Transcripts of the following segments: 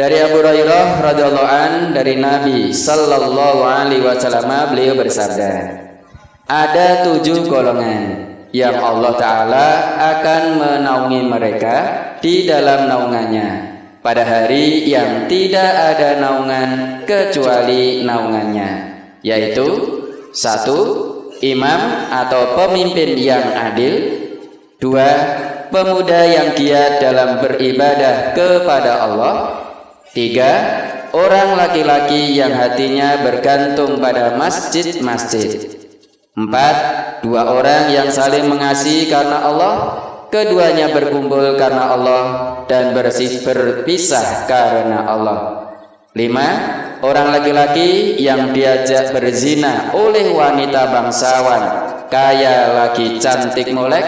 Dari Abu Hurairah radhiyallahu an dari Nabi sallallahu alaihi wasallam beliau bersabda, ada tujuh golongan yang Allah Ta'ala akan menaungi mereka di dalam naungannya. Pada hari yang tidak ada naungan kecuali naungannya yaitu satu imam atau pemimpin yang adil dua pemuda yang giat dalam beribadah kepada Allah Tiga, orang laki-laki yang hatinya bergantung pada masjid-masjid. Empat, dua orang yang saling mengasihi karena Allah. Keduanya berkumpul karena Allah dan bersih berpisah karena Allah. Lima, orang laki-laki yang diajak berzina oleh wanita bangsawan, kaya lagi cantik molek,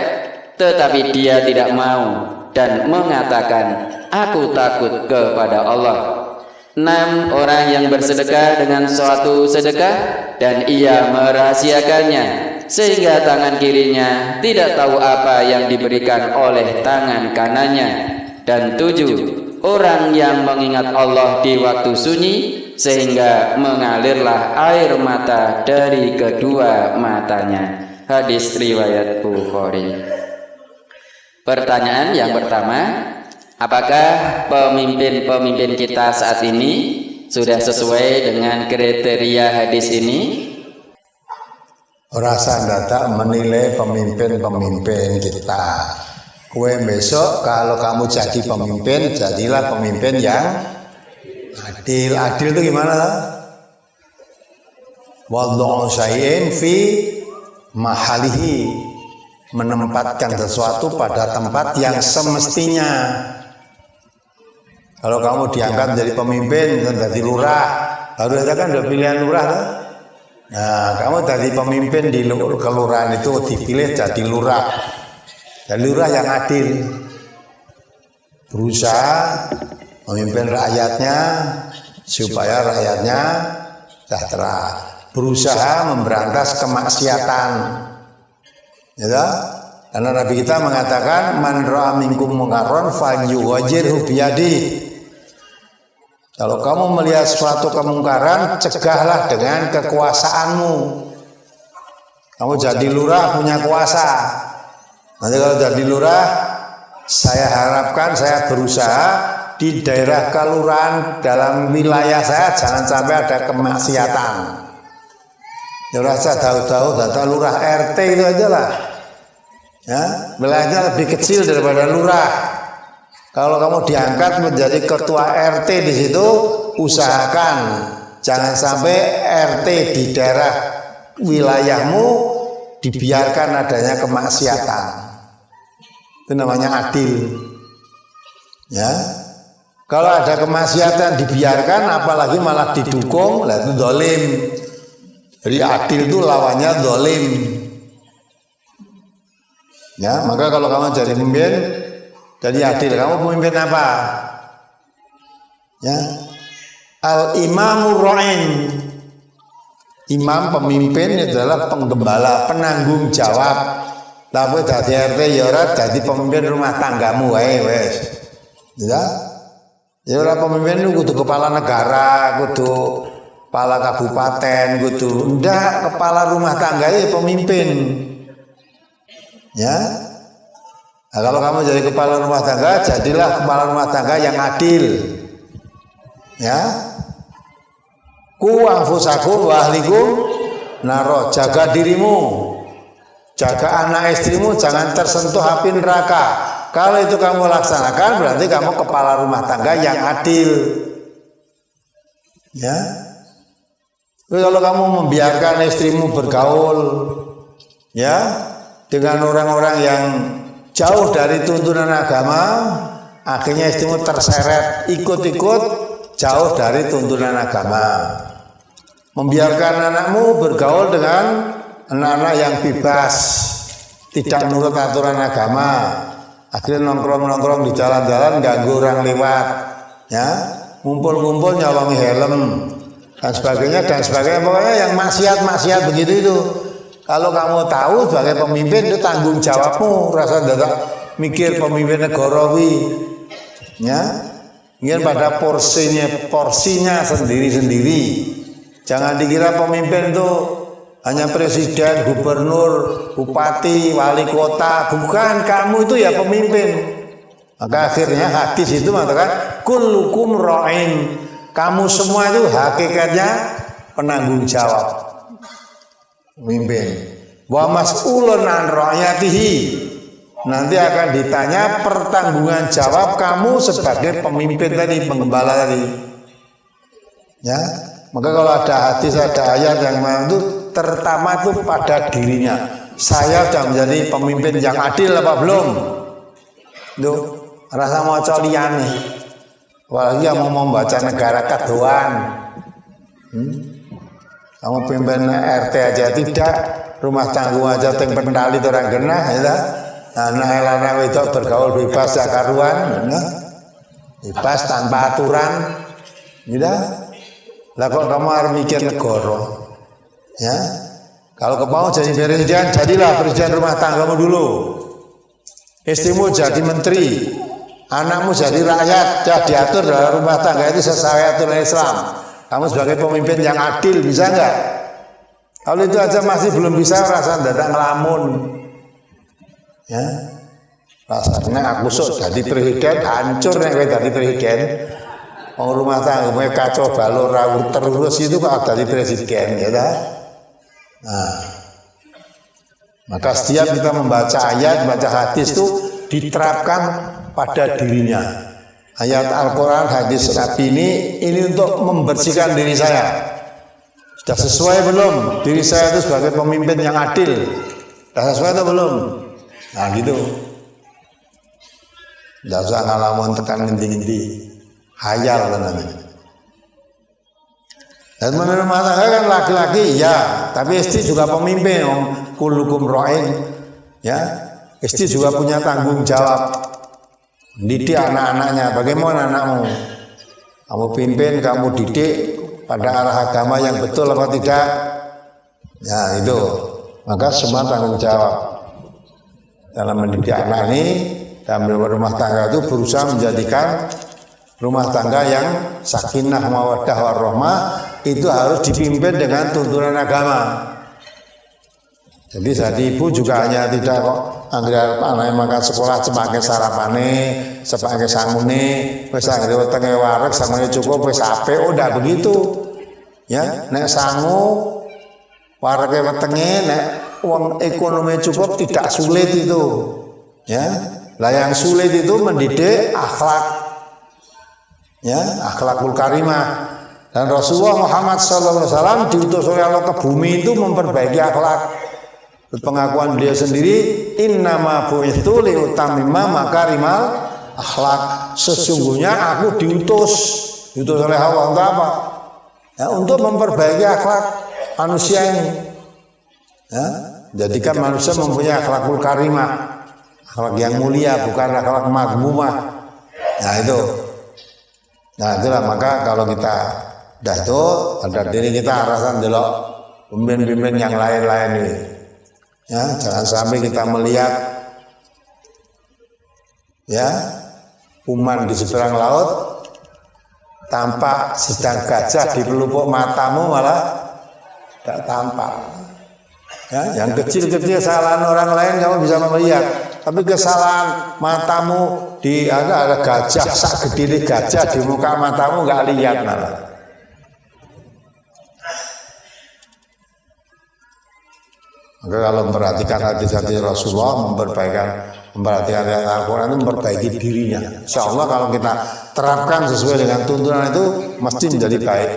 tetapi dia tidak mau dan mengatakan, aku takut kepada Allah. Enam orang yang bersedekah dengan suatu sedekah dan ia merahasiakannya sehingga tangan kirinya tidak tahu apa yang diberikan oleh tangan kanannya. Dan tujuh orang yang mengingat Allah di waktu sunyi sehingga mengalirlah air mata dari kedua matanya. Hadis riwayat Bukhari. Pertanyaan yang pertama, Apakah pemimpin-pemimpin kita saat ini sudah sesuai dengan kriteria hadis ini? Rasa data menilai pemimpin-pemimpin kita. Kue besok kalau kamu jadi pemimpin, jadilah pemimpin yang adil. Adil itu gimana? Wadhu syai'in fi mahalihi menempatkan sesuatu pada tempat yang semestinya kalau kamu diangkat menjadi pemimpin, jadi lurah, baru saja kan udah pilihan lurah kan? Nah, kamu jadi pemimpin di kelurahan itu dipilih jadi lurah. Jadi lurah yang adil. Berusaha memimpin rakyatnya supaya rakyatnya sejahtera. Berusaha memberantas kemaksiatan. Ya, karena Nabi kita mengatakan man ra'a minkum munkaron falyuwajirhu biyadi kalau kamu melihat suatu kemungkaran, cegahlah dengan kekuasaanmu. Kamu jadi lurah punya kuasa. Nanti kalau jadi lurah, saya harapkan saya berusaha di daerah kelurahan dalam wilayah saya jangan sampai ada kemaksiatan. Ya rasa tahu-tahu data lurah RT itu aja lah. Ya, wilayahnya lebih kecil daripada lurah. Kalau kamu diangkat menjadi ketua RT di situ, usahakan jangan sampai RT di daerah wilayahmu dibiarkan adanya kemaksiatan. Itu namanya adil. Ya. Kalau ada kemaksiatan dibiarkan apalagi malah didukung, lah itu dolim. Jadi adil itu lawannya dolim. Ya, maka kalau kamu jadi pemimpin jadi adil. Kamu pemimpin apa? Ya. Al imamur ra'in. Imam pemimpin adalah penggembala, penanggung jawab. Tapi dari RT ya ora dadi pemimpin rumah tanggamu wae wes. Ya. Ya ora pemimpin itu kudu kepala negara, kudu kepala kabupaten, kudu ndak kepala rumah tangga ya pemimpin. Ya, Nah, kalau kamu jadi kepala rumah tangga, jadilah kepala rumah tangga yang adil. Ya. Ku anfusakum wa ahlikum naro, jaga dirimu. Jaga anak istrimu jangan tersentuh api neraka. Kalau itu kamu laksanakan berarti kamu kepala rumah tangga yang adil. Ya. Tapi kalau kamu membiarkan istrimu bergaul ya dengan orang-orang yang jauh dari tuntunan agama, akhirnya istrimu terseret ikut-ikut jauh dari tuntunan agama. Membiarkan anakmu bergaul dengan anak-anak yang bebas, tidak menurut aturan agama. Akhirnya nongkrong-nongkrong di jalan-jalan ganggu orang lewat, ya, ngumpul-ngumpul nyawang helm dan sebagainya dan sebagainya. Pokoknya yang maksiat-maksiat begitu itu kalau kamu tahu sebagai pemimpin itu tanggung jawabmu, rasa dadak mikir pemimpin negara wi. Ya. ingin pada porsinya porsinya sendiri-sendiri. Jangan dikira pemimpin itu hanya presiden, gubernur, bupati, wali kota. Bukan, kamu itu ya pemimpin. Maka akhirnya hadis itu mengatakan kullukum ra'in. Kamu semua itu hakikatnya penanggung jawab. Pemimpin. Wa mas'ulun an ra'yatihi. Nanti akan ditanya pertanggungan jawab kamu sebagai pemimpin tadi, penggembala tadi. Ya, maka kalau ada hadis, ada ayat yang itu terutama itu pada dirinya. Saya sudah menjadi pemimpin yang adil apa belum? Tuh, rasa mau colian nih. Apalagi yang mau membaca negara keduan. Hmm? Kamu pimpin RT aja tidak, rumah tanggung aja yang pendali orang genah, ya anak elana itu bergaul bebas ya karuan ya. bebas tanpa aturan ya lah kok kamu harus mikir negara ya? Kalau kau mau jadi presiden jadilah presiden rumah tanggamu dulu. Istrimu jadi menteri anakmu jadi rakyat ya diatur dalam rumah tangga itu sesuai aturan Islam kamu sebagai pemimpin yang adil bisa enggak kalau itu aja masih belum bisa rasa datang ngelamun. Ya. Rasanya aku sok jadi presiden hancur nih kayak jadi presiden mau rumah tangga kacau balur rawur terus itu kok jadi presiden ya dah nah. Maka setiap kita membaca ayat membaca hadis itu diterapkan pada dirinya ayat Al-Quran hadis Nabi ini ini untuk membersihkan diri saya sudah sesuai belum diri saya itu sebagai pemimpin yang adil sudah sesuai atau belum Nah gitu. Tidak usah ngalamun tekan ngendi-ngendi. Hayal kan namanya. Dan menurut tangga kan laki-laki ya, tapi istri juga pemimpin om kulukum roin ya. Istri juga punya tanggung jawab. Didik anak-anaknya. Bagaimana anakmu? Kamu pimpin, kamu didik pada arah agama yang betul apa tidak? Ya itu. Maka semua tanggung jawab dalam mendidik anak ini dalam rumah tangga itu berusaha menjadikan rumah tangga yang sakinah mawadah warahmah itu harus dipimpin dengan tuntunan agama. Jadi saat ibu juga hanya tidak kok anggere anak makan sekolah sebagai sarapane, sebagai sangune, wis anggere wetenge wareg samune cukup wis apik. Oh ndak begitu. Ya, nek sangu warege wetenge nek uang ekonomi cukup tidak sulit itu. Ya lah yang sulit itu mendidik akhlak. Ya akhlakul karimah. Dan Rasulullah Muhammad SAW diutus oleh Allah ke bumi itu memperbaiki akhlak pengakuan beliau sendiri innama bu'ithu liutamima makarimal akhlak sesungguhnya aku diutus diutus oleh Allah untuk apa ya, untuk memperbaiki akhlak manusia ini ya, Jadikan manusia mempunyai akhlakul karimah, akhlak yang mulia, bukan akhlak magmumah. Nah itu. Nah itulah maka kalau kita dah itu ada diri kita arasan dulu pemimpin-pemimpin yang lain-lain ini. Ya, jangan sampai kita melihat ya kuman di seberang laut tampak sedang gajah di pelupuk matamu malah tidak tampak. Ya, yang kecil-kecil kesalahan orang lain kamu bisa melihat. Tapi kesalahan matamu di ada ada gajah sak gajah di muka matamu nggak lihat malah. Maka kalau memperhatikan hadis-hadis Rasulullah, memperbaikan memperhatikan ayat Al-Quran itu memperbaiki dirinya. Insya Allah kalau kita terapkan sesuai dengan tuntunan itu, mesti menjadi baik.